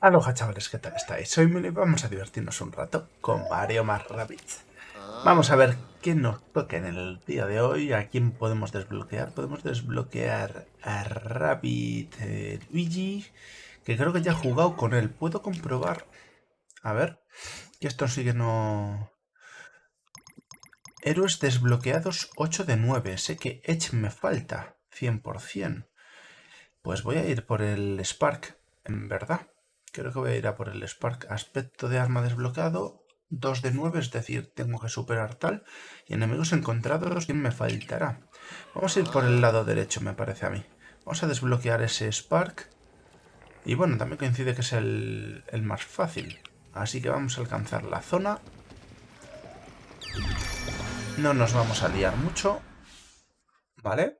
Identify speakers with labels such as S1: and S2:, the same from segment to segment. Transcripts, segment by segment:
S1: Aloha chavales, ¿qué tal estáis? Soy Mili y vamos a divertirnos un rato con Mario más. Vamos a ver qué nos toca en el día de hoy, a quién podemos desbloquear. Podemos desbloquear a Rabbit eh, Luigi, que creo que ya he jugado con él. Puedo comprobar, a ver, que esto sigue no... Héroes desbloqueados 8 de 9, sé que Edge me falta, 100%. Pues voy a ir por el Spark, en verdad. Creo que voy a ir a por el Spark. Aspecto de arma desbloqueado. 2 de 9, es decir, tengo que superar tal. Y enemigos encontrados, ¿quién me faltará? Vamos a ir por el lado derecho, me parece a mí. Vamos a desbloquear ese Spark. Y bueno, también coincide que es el, el más fácil. Así que vamos a alcanzar la zona. No nos vamos a liar mucho. ¿Vale?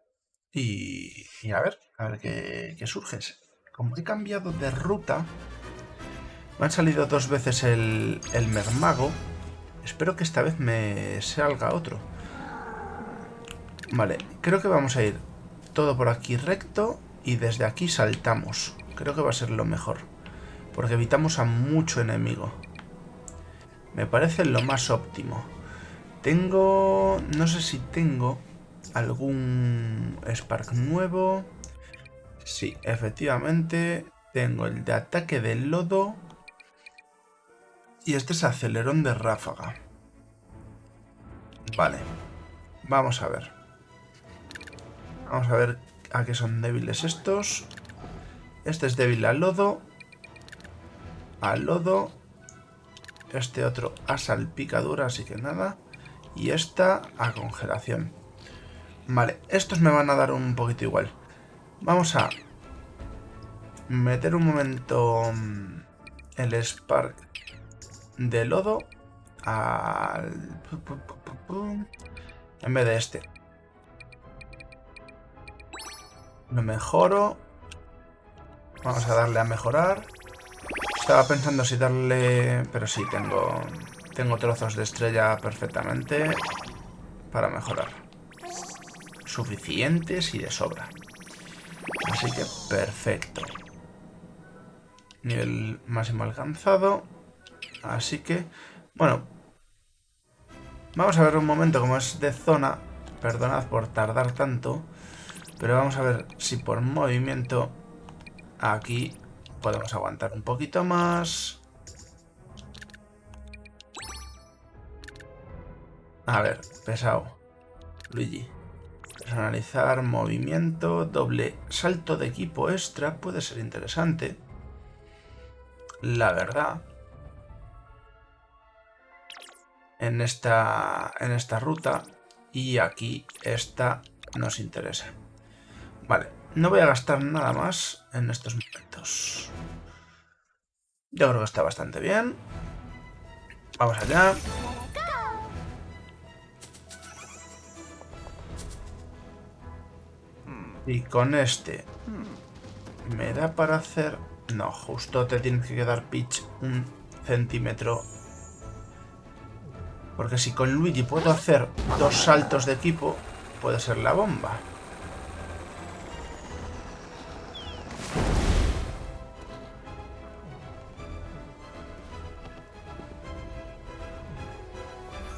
S1: Y, y a ver, a ver qué, qué surge. Como he cambiado de ruta, me han salido dos veces el, el mermago. Espero que esta vez me salga otro. Vale, creo que vamos a ir todo por aquí recto y desde aquí saltamos. Creo que va a ser lo mejor. Porque evitamos a mucho enemigo. Me parece lo más óptimo. Tengo... No sé si tengo algún Spark nuevo. Sí, efectivamente. Tengo el de ataque del lodo y este es acelerón de ráfaga. Vale. Vamos a ver. Vamos a ver a qué son débiles estos. Este es débil al lodo. Al lodo. Este otro a salpicadura, así que nada. Y esta a congelación. Vale, estos me van a dar un poquito igual. Vamos a meter un momento mm, el Spark de lodo al... En vez de este. Lo mejoro. Vamos a darle a mejorar. Estaba pensando si darle... Pero sí, tengo... Tengo trozos de estrella perfectamente para mejorar. Suficientes y de sobra. Así que perfecto. Nivel máximo alcanzado. Así que, bueno, vamos a ver un momento como es de zona. Perdonad por tardar tanto, pero vamos a ver si por movimiento aquí podemos aguantar un poquito más. A ver, pesado. Luigi. Personalizar, movimiento, doble salto de equipo extra puede ser interesante. La verdad. En esta, en esta ruta y aquí esta nos interesa. Vale, no voy a gastar nada más en estos momentos. Yo creo que está bastante bien. Vamos allá. Y con este... ¿Me da para hacer...? No, justo te tienes que quedar pitch un centímetro porque si con Luigi puedo hacer dos saltos de equipo, puede ser la bomba.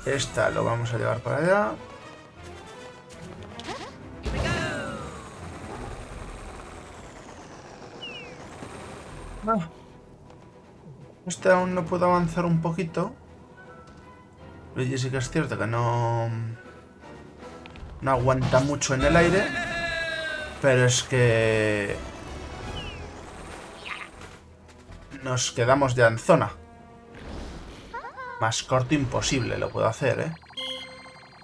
S1: Esta lo vamos a llevar para allá. Ah. Este aún no puedo avanzar un poquito. Luigi sí que es cierto que no... No aguanta mucho en el aire. Pero es que... Nos quedamos ya en zona. Más corto imposible lo puedo hacer, ¿eh?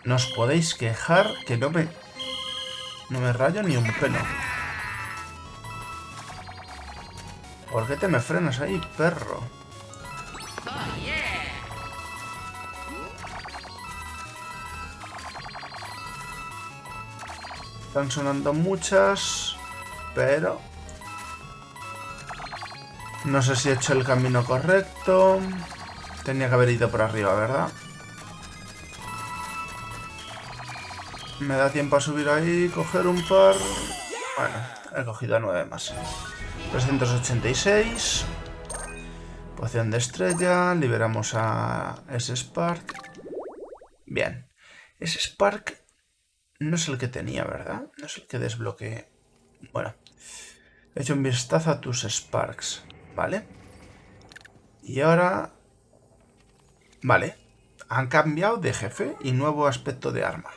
S1: No os podéis quejar que no me... No me rayo ni un pelo. ¿Por qué te me frenas ahí, perro? Están sonando muchas, pero... No sé si he hecho el camino correcto. Tenía que haber ido por arriba, ¿verdad? Me da tiempo a subir ahí, coger un par... Bueno, he cogido nueve más. 386. Poción de estrella, liberamos a ese Spark. Bien. Ese Spark no es el que tenía, ¿verdad? No es el que desbloqueé. Bueno. He hecho un vistazo a tus Sparks, ¿vale? Y ahora... Vale. Han cambiado de jefe y nuevo aspecto de arma.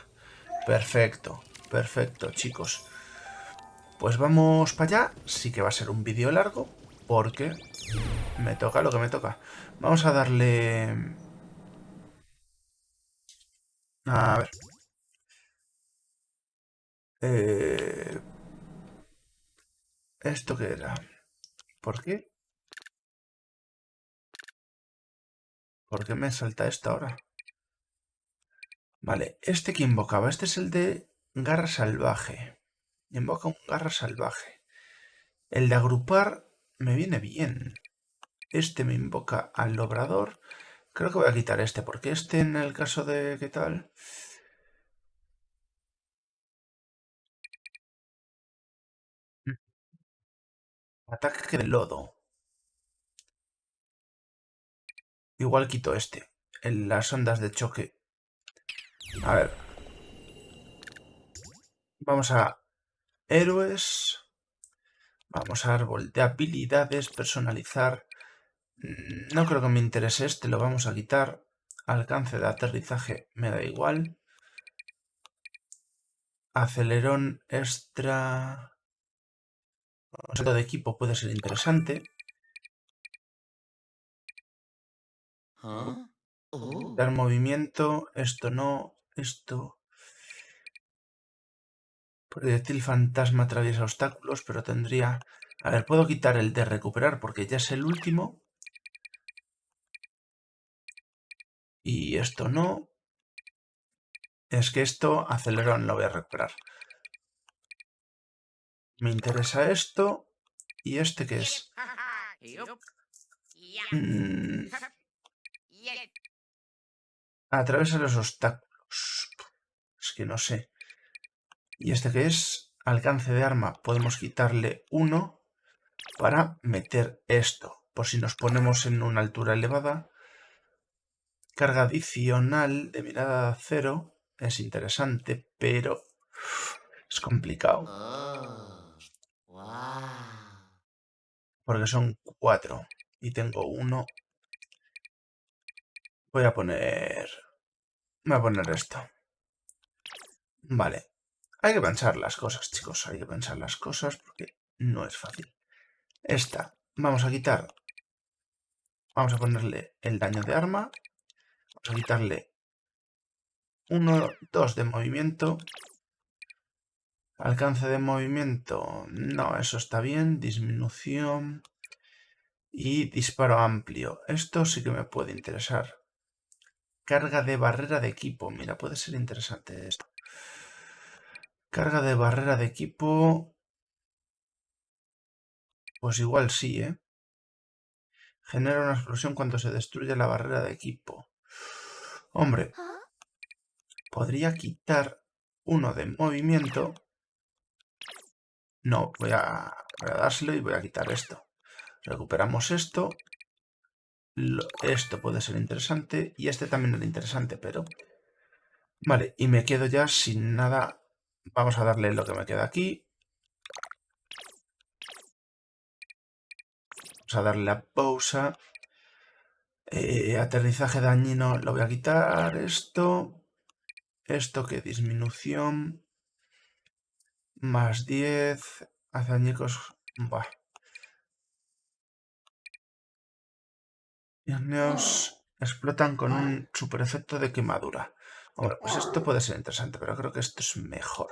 S1: Perfecto, perfecto, chicos. Pues vamos para allá. Sí que va a ser un vídeo largo, porque me toca lo que me toca. Vamos a darle... A ver. Eh... ¿Esto qué era? ¿Por qué? ¿Por qué me salta esto ahora? Vale, este que invocaba, este es el de garra salvaje. Invoca un garra salvaje. El de agrupar me viene bien. Este me invoca al obrador. Creo que voy a quitar este, porque este en el caso de... ¿qué tal? Ataque de lodo. Igual quito este. En las ondas de choque a ver. Vamos a héroes. Vamos a árbol de habilidades, personalizar. Mm, no creo que me interese este, lo vamos a quitar. Alcance de aterrizaje me da igual. Acelerón extra... Concepto de equipo puede ser interesante. ¿Ah? Dar movimiento, esto no, esto... Proyectil fantasma atraviesa obstáculos, pero tendría... A ver, puedo quitar el de recuperar porque ya es el último. Y esto no. Es que esto, acelerón, lo voy a recuperar. Me interesa esto. ¿Y este qué es? Mm. Atraviesa los obstáculos. Es que no sé. ¿Y este que es? Alcance de arma. Podemos quitarle uno para meter esto. Por si nos ponemos en una altura elevada. Carga adicional de mirada cero. Es interesante, pero es complicado. Porque son cuatro. Y tengo uno Voy a poner... Voy a poner esto. Vale. Hay que pensar las cosas, chicos. Hay que pensar las cosas porque no es fácil. Esta. Vamos a quitar... Vamos a ponerle el daño de arma. Vamos a quitarle 1, 2 de movimiento. Alcance de movimiento. No, eso está bien. Disminución. Y disparo amplio. Esto sí que me puede interesar. Carga de barrera de equipo. Mira, puede ser interesante esto. Carga de barrera de equipo. Pues igual sí, ¿eh? Genera una explosión cuando se destruye la barrera de equipo. Hombre, podría quitar uno de movimiento. No, voy a, voy dárselo y voy a quitar esto. Recuperamos esto esto puede ser interesante y este también era interesante, pero... Vale, y me quedo ya sin nada. Vamos a darle lo que me queda aquí. Vamos a darle la pausa. Eh, aterrizaje dañino lo voy a quitar. Esto. Esto que disminución. Más 10. Hace añicos. Buah. Los explotan con un super efecto de quemadura. Hombre, pues esto puede ser interesante, pero creo que esto es mejor.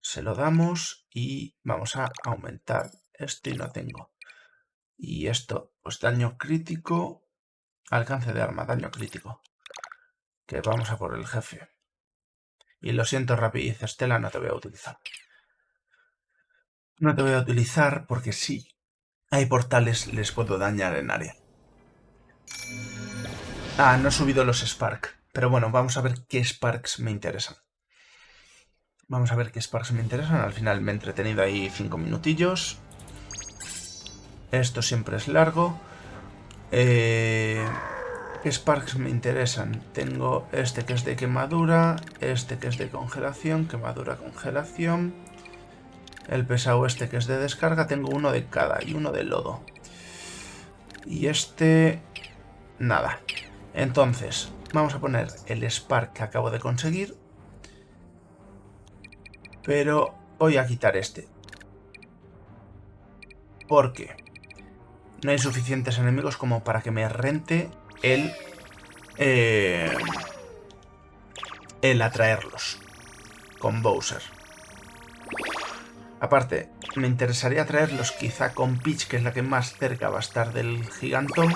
S1: Se lo damos y vamos a aumentar esto y no tengo. Y esto, pues daño crítico, alcance de arma, daño crítico. Que vamos a por el jefe. Y lo siento, rapidez, Estela, no te voy a utilizar. No te voy a utilizar porque sí, hay portales, les puedo dañar en área. Ah, no he subido los Spark. Pero bueno, vamos a ver qué Sparks me interesan. Vamos a ver qué Sparks me interesan. Al final me he entretenido ahí cinco minutillos. Esto siempre es largo. Eh, ¿Qué Sparks me interesan? Tengo este que es de quemadura, este que es de congelación, quemadura, congelación. El pesado este que es de descarga, tengo uno de cada y uno de lodo. Y este... nada. Entonces, vamos a poner el Spark que acabo de conseguir. Pero voy a quitar este. ¿Por qué? No hay suficientes enemigos como para que me rente el... Eh, el atraerlos con Bowser. Aparte, me interesaría traerlos quizá con Peach, que es la que más cerca va a estar del gigantón.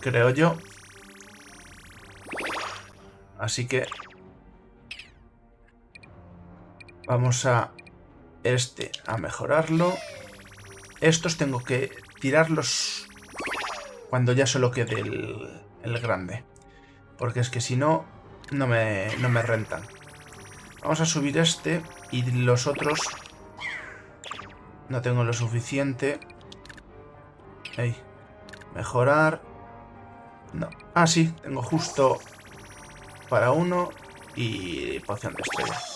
S1: Creo yo. Así que... Vamos a este a mejorarlo. Estos tengo que tirarlos cuando ya solo quede el, grande. Porque es que si no, no me, no me rentan. Vamos a subir este y los otros no tengo lo suficiente. Ahí. Mejorar. No. Ah, sí, tengo justo para uno y poción de estrella.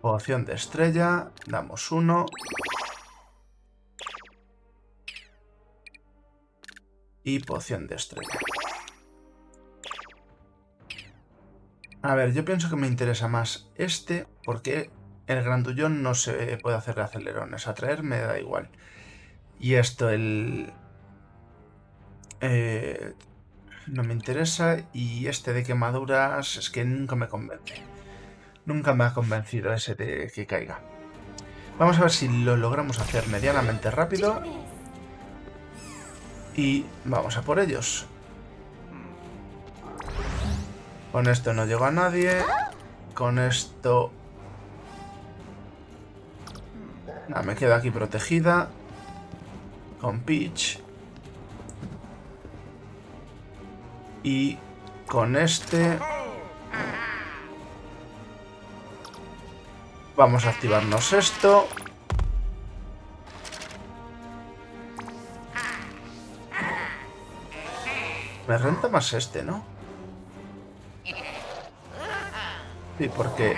S1: Poción de estrella, damos uno. Y poción de estrella. A ver, yo pienso que me interesa más este, porque el grandullón no se puede hacer de acelerones. Atraer me da igual. Y esto, el... Eh, no me interesa. Y este de quemaduras es que nunca me convence. Nunca me ha convencido ese de que caiga. Vamos a ver si lo logramos hacer medianamente rápido. Y vamos a por ellos. Con esto no llego a nadie. Con esto... Nada, me quedo aquí protegida. Con Peach. Y con este... Vamos a activarnos esto. Me renta más este, ¿no? Sí, porque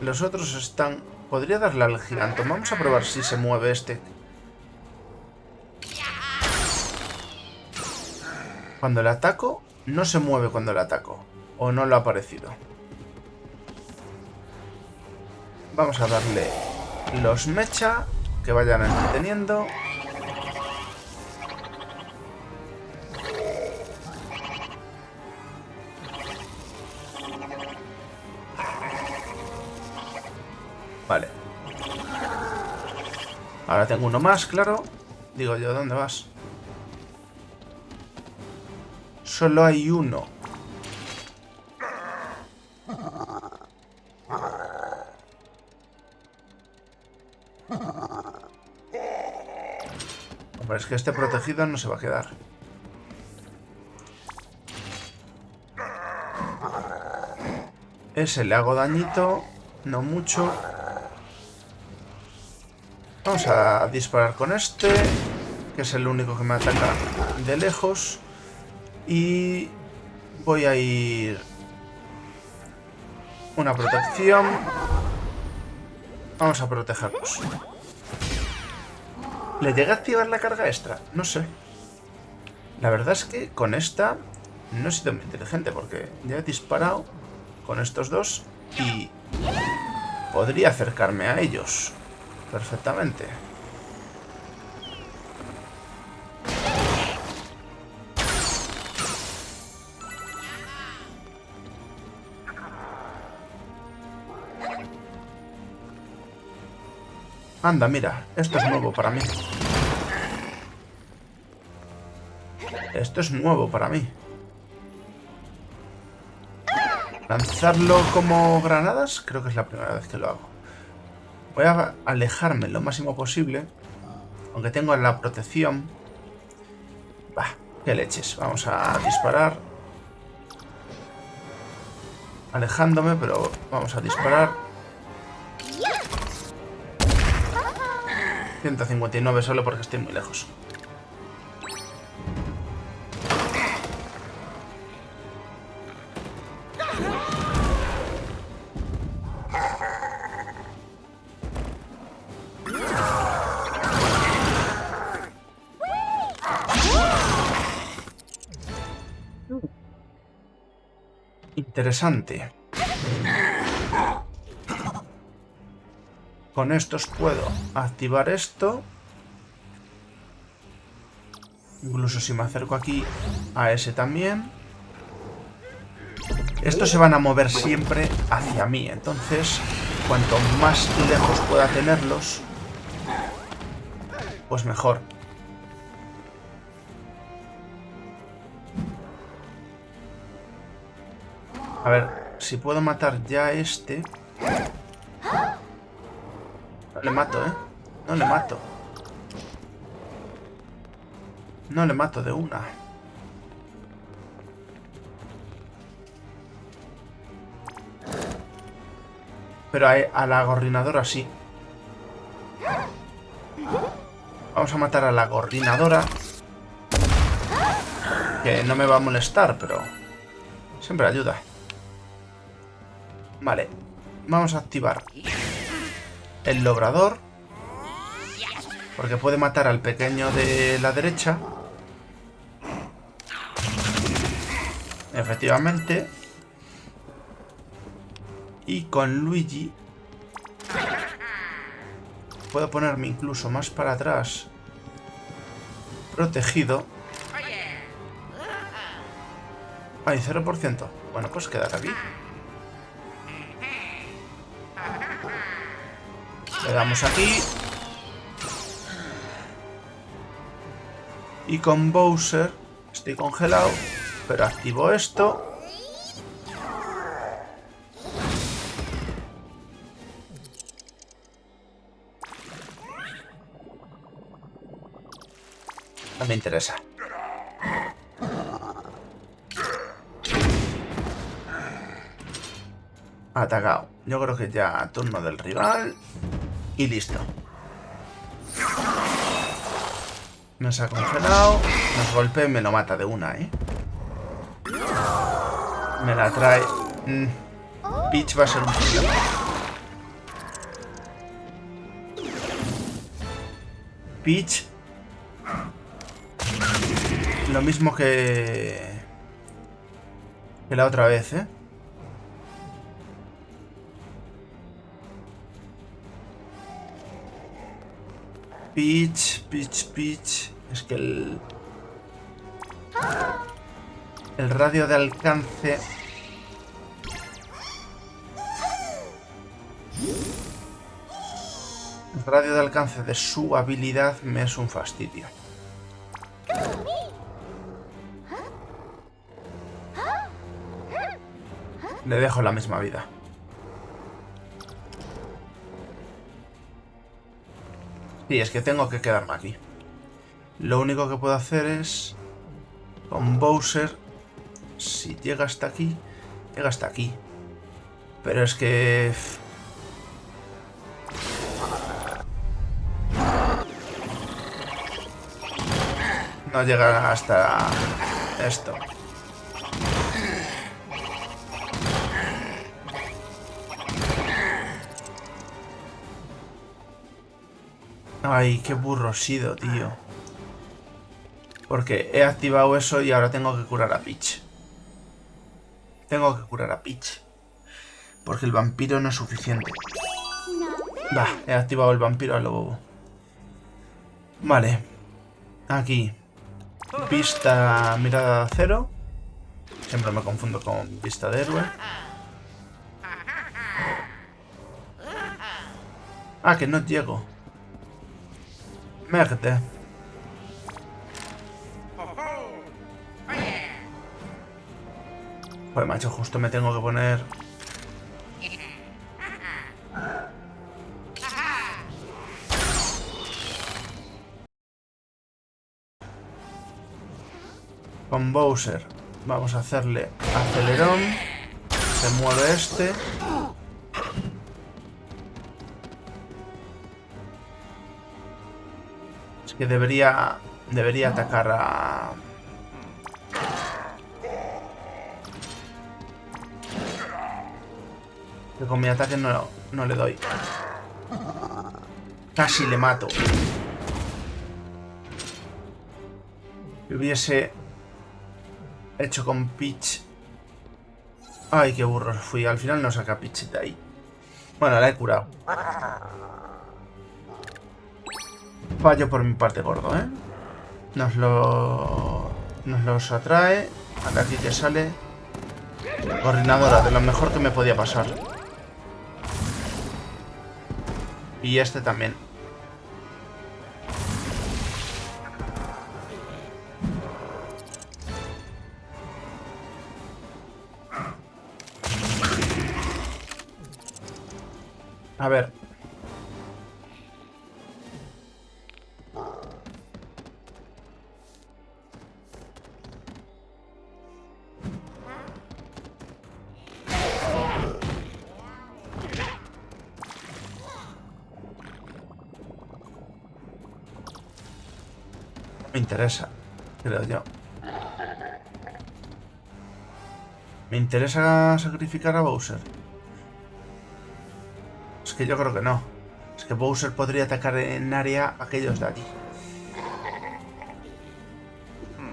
S1: los otros están... Podría darle al gigante. Vamos a probar si se mueve este. Cuando le ataco, no se mueve cuando le ataco. O no lo ha aparecido. Vamos a darle los mecha que vayan entreteniendo. Vale. Ahora tengo uno más, claro. Digo yo, ¿dónde vas? Solo hay uno. Es que este protegido no se va a quedar. Ese le hago dañito, no mucho. Vamos a disparar con este, que es el único que me ataca de lejos. Y voy a ir... Una protección. Vamos a protegerlos. ¿Le llega a activar la carga extra? No sé. La verdad es que con esta no he sido muy inteligente porque ya he disparado con estos dos y podría acercarme a ellos perfectamente. Anda, mira, esto es nuevo para mí. Esto es nuevo para mí. Lanzarlo como granadas, creo que es la primera vez que lo hago. Voy a alejarme lo máximo posible, aunque tengo la protección. Bah, qué leches. Vamos a disparar. Alejándome, pero vamos a disparar. 159 solo porque estoy muy lejos. Interesante. Con estos puedo activar esto. Incluso si me acerco aquí a ese también. Estos se van a mover siempre hacia mí. Entonces, cuanto más lejos pueda tenerlos, pues mejor. A ver, si puedo matar ya este... No le mato, ¿eh? No le mato. No le mato de una. Pero a, la gorrinadora sí. Vamos a matar a la gorrinadora. Que no me va a molestar, pero... Siempre ayuda. Vale. Vamos a activar el logrador. Porque puede matar al pequeño de la derecha. Efectivamente. Y con Luigi... Puedo ponerme incluso más para atrás. Protegido. Ay, 0%. Bueno, pues quedar aquí. Le damos aquí. Y con Bowser estoy congelado, pero activo esto. No me interesa. Atacado. Yo creo que ya turno del rival. Y listo. Nos ha congelado. Nos golpea y me lo mata de una, ¿eh? Me la trae. Mm. Peach va a ser un problema. Peach. Lo mismo que... Que la otra vez, ¿eh? Peach, Peach, Peach. Es que el... El radio de alcance... El radio de alcance de su habilidad me es un fastidio. Le dejo la misma vida. Sí, es que tengo que quedarme aquí. Lo único que puedo hacer es... Con Bowser... Si llega hasta aquí... Llega hasta aquí. Pero es que... No llega hasta esto. Ay, qué burro sido, tío. Porque he activado eso y ahora tengo que curar a Peach. Tengo que curar a Peach. Porque el vampiro no es suficiente. Va, he activado el vampiro a lo bobo. Vale. Aquí. Vista mirada cero. Siempre me confundo con vista de héroe. Ah, que no llego. Merde. Pues macho, justo me tengo que poner... Con Bowser vamos a hacerle acelerón. Se mueve este. Que debería... Debería atacar a... Que con mi ataque no, no le doy. Casi le mato. Hubiese hecho con Peach... Ay, qué burro fui. Al final no saca Peach de ahí. Bueno, la he curado. Fallo por mi parte gordo, ¿eh? Nos lo... Nos los atrae. A aquí que sale. Coordinadora, de lo mejor que me podía pasar. Y este también. Creo yo. ¿Me interesa sacrificar a Bowser? Es que yo creo que no. Es que Bowser podría atacar en área aquellos de aquí.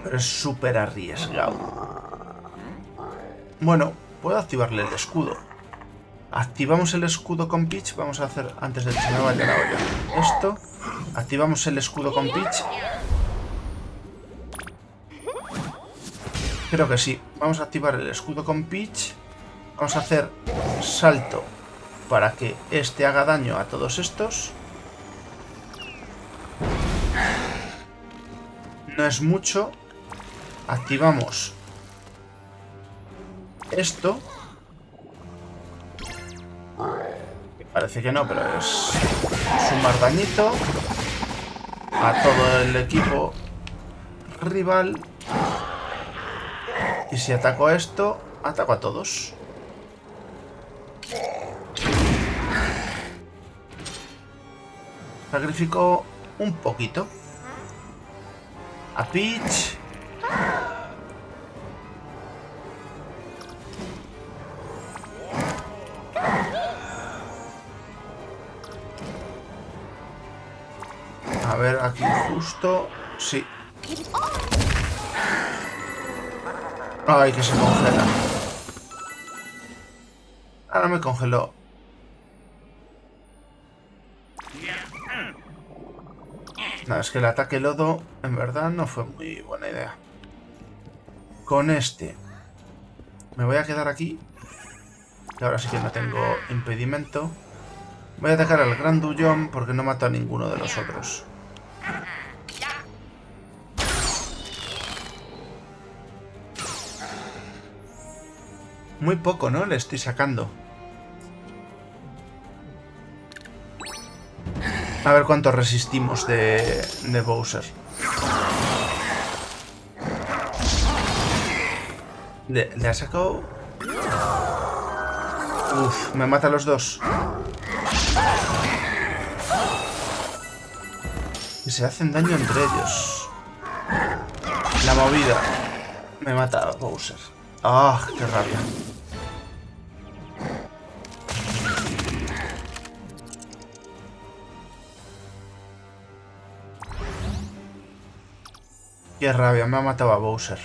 S1: Pero es súper arriesgado. Bueno, puedo activarle el escudo. Activamos el escudo con Peach. Vamos a hacer antes de que se me vaya la olla. Esto. Activamos el escudo con Peach. Creo que sí. Vamos a activar el escudo con Peach. Vamos a hacer salto para que este haga daño a todos estos. No es mucho. Activamos esto. Parece que no, pero es sumar dañito a todo el equipo rival. Y si ataco esto, ataco a todos. Sacrifico un poquito. A Peach. A ver, aquí justo... Sí. Ay, que se congela. Ahora me congeló. Nada, es que el ataque lodo en verdad no fue muy buena idea. Con este me voy a quedar aquí. Que ahora sí que no tengo impedimento. Voy a atacar al Gran Dullón porque no mato a ninguno de los otros. Muy poco, ¿no? Le estoy sacando. A ver cuánto resistimos de, de Bowser. Le, ha sacado... Uf, me mata a los dos. Y se hacen daño entre ellos. La movida. Me mata a Bowser. ¡Ah, qué rabia! Qué rabia, me ha matado a Bowser.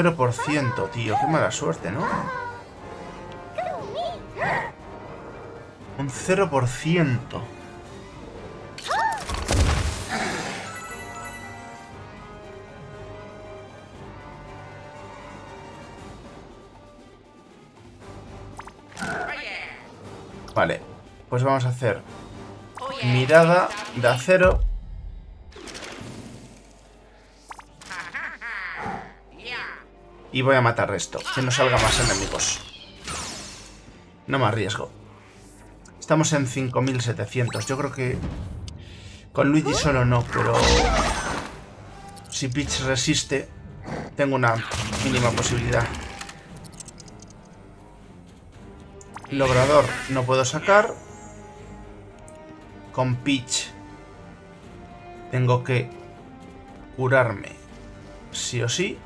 S1: Cero por ciento, tío. Qué mala suerte, ¿no? Un cero por ciento. Vale, pues vamos a hacer mirada de acero. Y voy a matar esto, que no salga más enemigos. No me arriesgo. Estamos en 5700. Yo creo que con Luigi solo no, pero si Peach resiste, tengo una mínima posibilidad. Logrador no puedo sacar. Con Peach tengo que curarme sí o sí.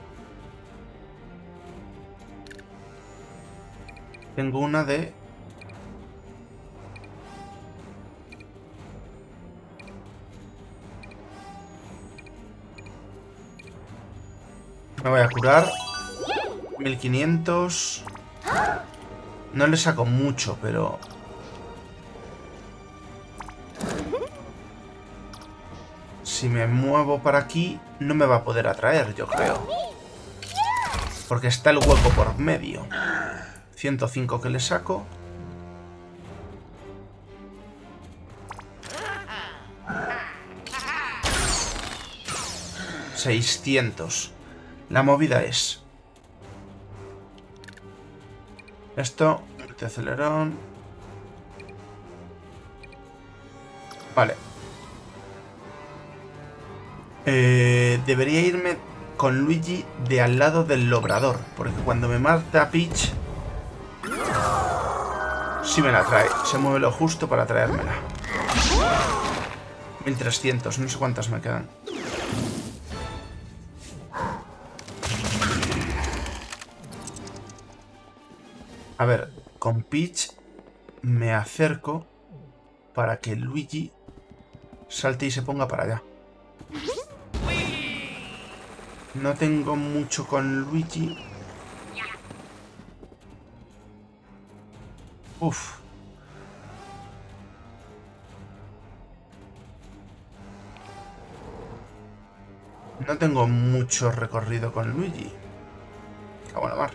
S1: Tengo una de... Me voy a curar. 1500. No le saco mucho, pero... Si me muevo para aquí, no me va a poder atraer, yo creo. Porque está el hueco por medio. 105 que le saco. ¿600? La movida es... Esto, este acelerón... Vale. Eh, debería irme con Luigi de al lado del logrador. Porque cuando me mata Peach... Sí me la trae. Se mueve lo justo para traérmela. 1300. No sé cuántas me quedan. A ver, con Peach me acerco para que Luigi salte y se ponga para allá. No tengo mucho con Luigi. Uf. No tengo mucho recorrido con Luigi. Cago la mar.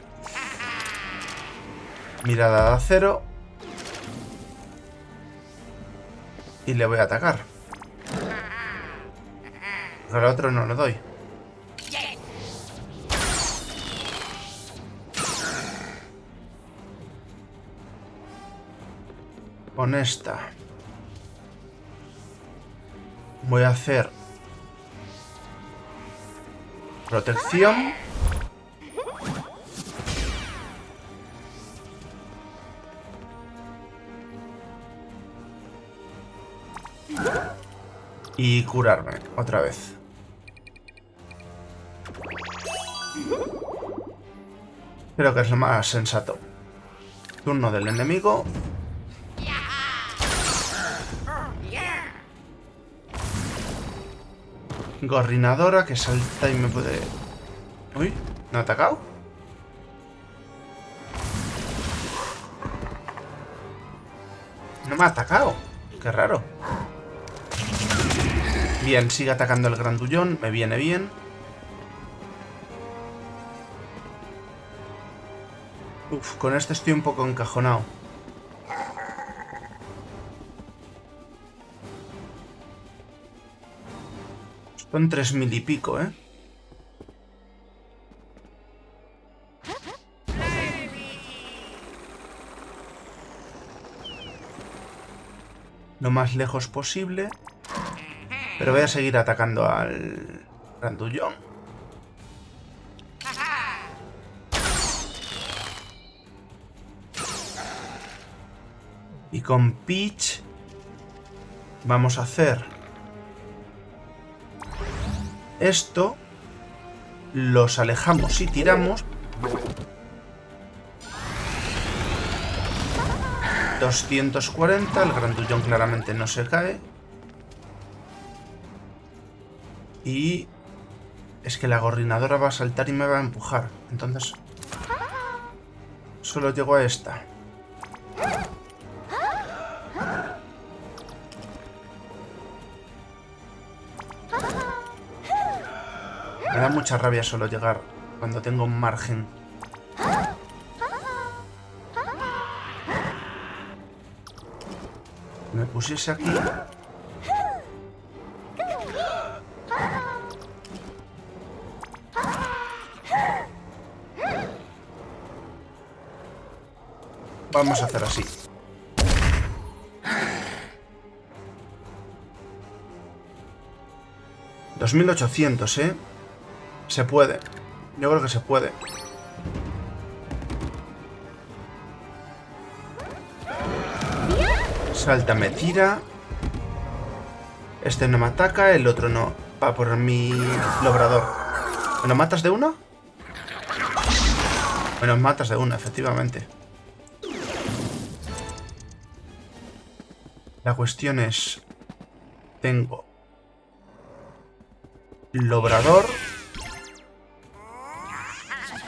S1: Mirada de acero. Y le voy a atacar. Al otro no lo doy. Con esta. Voy a hacer protección. Y curarme otra vez. Creo que es lo más sensato. Turno del enemigo. Gorrinadora que salta y me puede... Uy, ¿no ha atacado? No me ha atacado. Qué raro. Bien, sigue atacando el grandullón. Me viene bien. Uf, con este estoy un poco encajonado. Son tres mil y pico, ¿eh? Lo más lejos posible. Pero voy a seguir atacando al grandullón. Y con Peach vamos a hacer esto, los alejamos y tiramos. 240, el grandullón claramente no se cae. Y es que la gorrinadora va a saltar y me va a empujar. Entonces, solo llego a esta. Me da mucha rabia solo llegar cuando tengo un margen. Me pusiese aquí... Vamos a hacer así. ¿2800, eh? Se puede. Yo creo que se puede. Salta, me tira. Este no me ataca, el otro no. Va por mi lobrador. ¿Me lo matas de una? Me lo matas de una, efectivamente. La cuestión es... Tengo... Lobrador.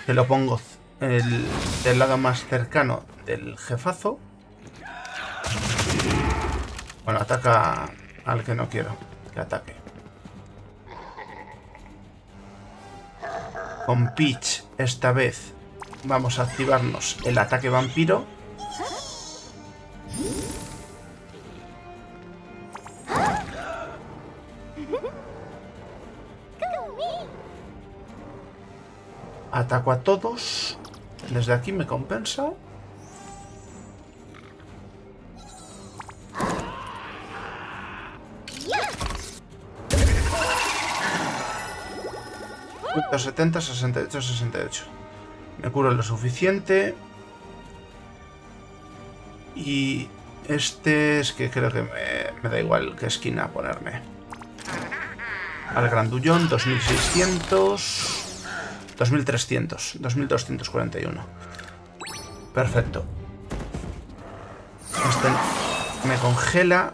S1: Que lo pongo el, del lado más cercano del jefazo. Bueno, ataca al que no quiero que ataque. Con Peach, esta vez, vamos a activarnos el ataque vampiro. Ataco a todos. Desde aquí me compensa. 70, 68, 68. Me curo lo suficiente. Y este es que creo que me, da igual qué esquina ponerme. Al grandullón, 2600... 2300, 2241. Perfecto. Este me congela.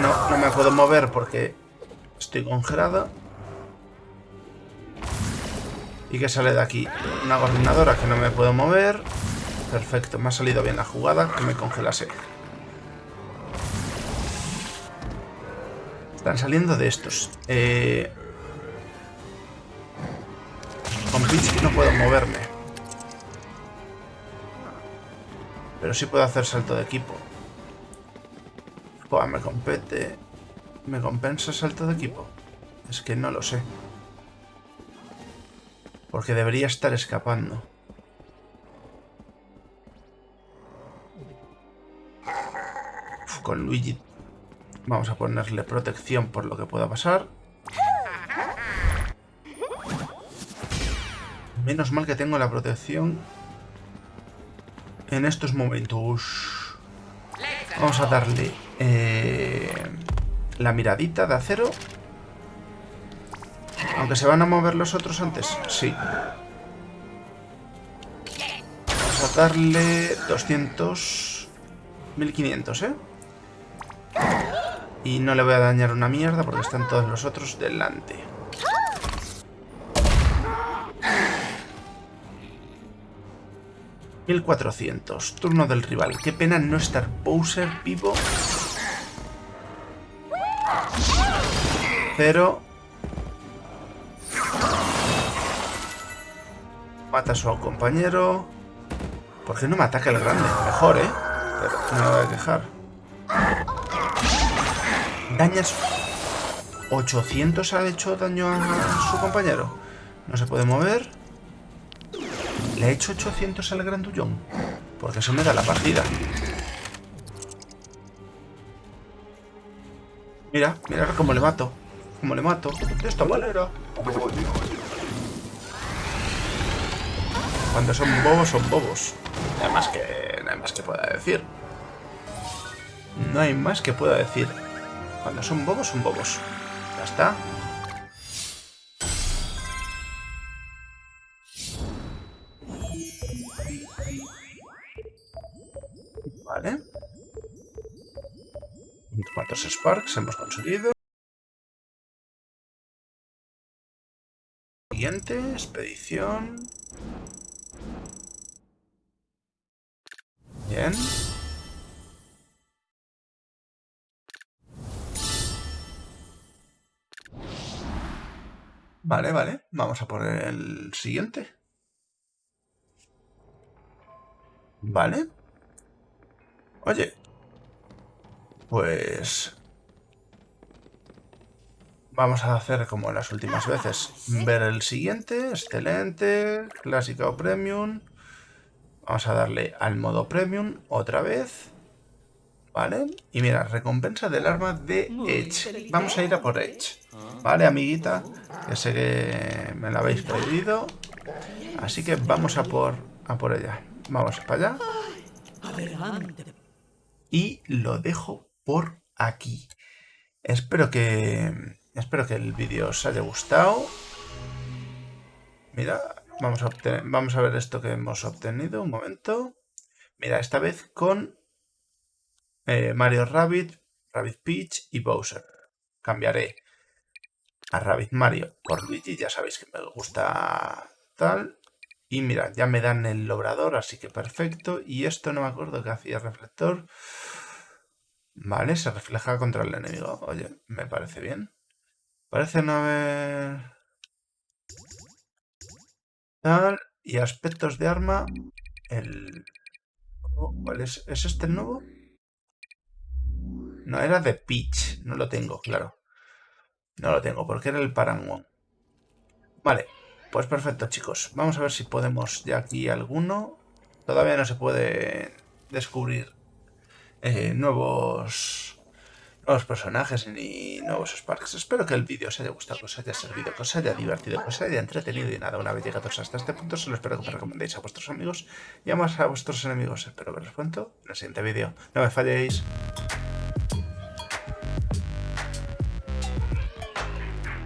S1: No, no me puedo mover porque estoy congelado. ¿Y qué sale de aquí? Una coordinadora que no me puedo mover. Perfecto, me ha salido bien la jugada, que me congelase. Están saliendo de estos. Eh... No puedo moverme. Pero sí puedo hacer salto de equipo. me compete. ¿Me compensa salto de equipo? Es que no lo sé. Porque debería estar escapando. con Luigi vamos a ponerle protección por lo que pueda pasar. Menos mal que tengo la protección en estos momentos. Vamos a darle eh, la miradita de acero aunque se van a mover los otros antes. Sí. Vamos a darle 200... 1500, ¿eh? Y no le voy a dañar una mierda porque están todos los otros delante. ...1400... Turno del rival. Qué pena no estar Bowser vivo. Pero Mata a su compañero. ¿Por qué no me ataca el grande? Mejor, ¿eh? Pero no me voy a quejar. Dañas... 800 ha hecho daño a su compañero. No se puede mover. Le he hecho 800 al grandullón. Porque eso me da la partida. Mira, mira cómo le mato. Cómo le mato. De esta manera. Cuando son bobos, son bobos. Hay más que, hay más que pueda decir. No hay más que pueda decir. Cuando son bobos, son bobos. Ya está. Sparks hemos conseguido? Siguiente, expedición. Bien. Vale, vale. Vamos a poner el siguiente. Vale. Oye. Pues... Vamos a hacer como las últimas veces. Ver el siguiente. Excelente. Clásica o Premium. Vamos a darle al modo Premium otra vez. ¿Vale? Y mira, recompensa del arma de Edge. Vamos a ir a por Edge. ¿Vale, amiguita? Que sé que me la habéis pedido. Así que vamos a por, a por ella. Vamos para allá. Y lo dejo por aquí. Espero que... Espero que el vídeo os haya gustado. Mira, vamos a, ver esto que hemos obtenido. Un momento. Mira, esta vez con eh, Mario Rabbit, Rabbit Peach y Bowser. Cambiaré a Rabbit Mario por Luigi, ya sabéis que me gusta tal. Y mira, ya me dan el logrador, así que perfecto. Y esto no me acuerdo que hacía reflector. Vale, se refleja contra el enemigo. Oye, me parece bien. Parece haber... Tal. Y aspectos de arma. El... ¿Cuál es? ¿Es este el nuevo? No, era de Peach. No lo tengo, claro. No lo tengo, porque era el Parangon. Vale, pues perfecto, chicos. Vamos a ver si podemos ya aquí alguno. Todavía no se puede descubrir eh, nuevos nuevos personajes ni nuevos Sparks. Espero que el vídeo os haya gustado, que os haya servido, que os haya divertido, que os haya entretenido y nada, una vez llegados hasta este punto, solo espero que me recomendéis a vuestros amigos y a más a vuestros enemigos. Espero veros pronto en el siguiente vídeo. No me falléis.